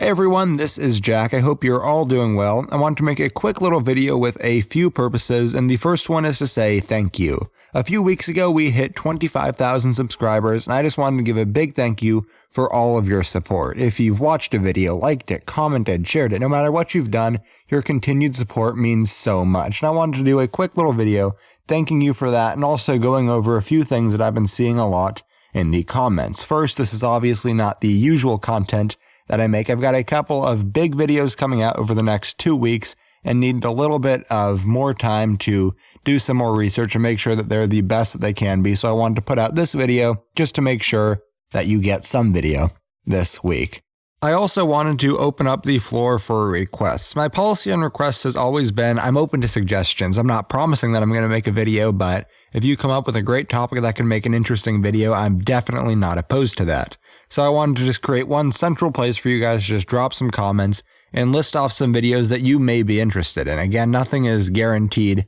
Hey everyone, this is Jack. I hope you're all doing well. I want to make a quick little video with a few purposes, and the first one is to say thank you. A few weeks ago, we hit 25,000 subscribers, and I just wanted to give a big thank you for all of your support. If you've watched a video, liked it, commented, shared it, no matter what you've done, your continued support means so much. And I wanted to do a quick little video thanking you for that and also going over a few things that I've been seeing a lot in the comments. First, this is obviously not the usual content that I make. I've got a couple of big videos coming out over the next two weeks and need a little bit of more time to do some more research and make sure that they're the best that they can be. So I wanted to put out this video just to make sure that you get some video this week. I also wanted to open up the floor for requests. My policy on requests has always been I'm open to suggestions. I'm not promising that I'm going to make a video, but if you come up with a great topic that can make an interesting video, I'm definitely not opposed to that. So I wanted to just create one central place for you guys to just drop some comments and list off some videos that you may be interested in. Again, nothing is guaranteed,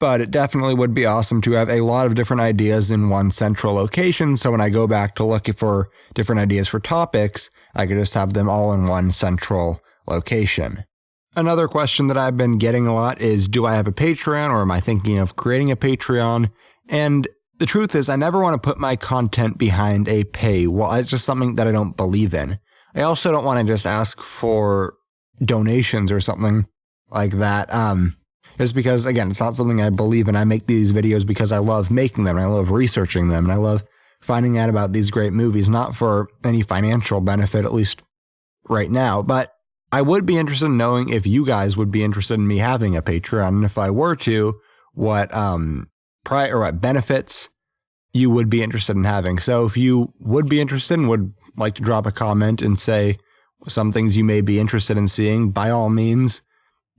but it definitely would be awesome to have a lot of different ideas in one central location. So when I go back to look for different ideas for topics, I could just have them all in one central location. Another question that I've been getting a lot is Do I have a Patreon or am I thinking of creating a Patreon? And the truth is, I never want to put my content behind a paywall. It's just something that I don't believe in. I also don't want to just ask for donations or something like that. Um, just because, again, it's not something I believe in. I make these videos because I love making them I love researching them and I love finding out about these great movies, not for any financial benefit, at least right now. But I would be interested in knowing if you guys would be interested in me having a Patreon. And if I were to, what um, pri- or what benefits you would be interested in having. So if you would be interested and would like to drop a comment and say some things you may be interested in seeing, by all means,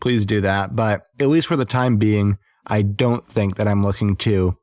please do that. But at least for the time being, I don't think that I'm looking to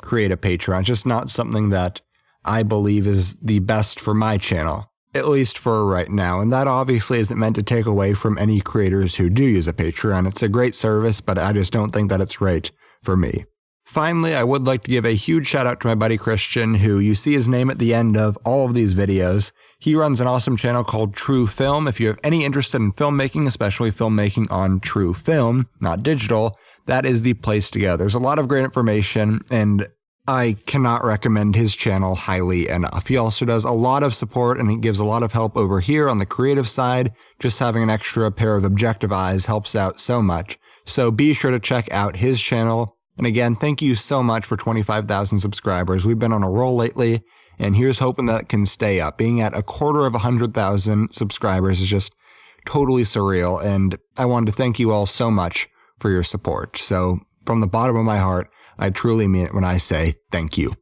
create a Patreon. It's just not something that I believe is the best for my channel, at least for right now. And that obviously isn't meant to take away from any creators who do use a Patreon. It's a great service, but I just don't think that it's right for me. Finally, I would like to give a huge shout out to my buddy Christian, who you see his name at the end of all of these videos. He runs an awesome channel called True Film. If you have any interest in filmmaking, especially filmmaking on true film, not digital, that is the place to go. There's a lot of great information, and I cannot recommend his channel highly enough. He also does a lot of support and he gives a lot of help over here on the creative side. Just having an extra pair of objective eyes helps out so much. So be sure to check out his channel. And again, thank you so much for 25,000 subscribers. We've been on a roll lately, and here's hoping that can stay up. Being at a quarter of 100,000 subscribers is just totally surreal, and I wanted to thank you all so much for your support. So, from the bottom of my heart, I truly mean it when I say thank you.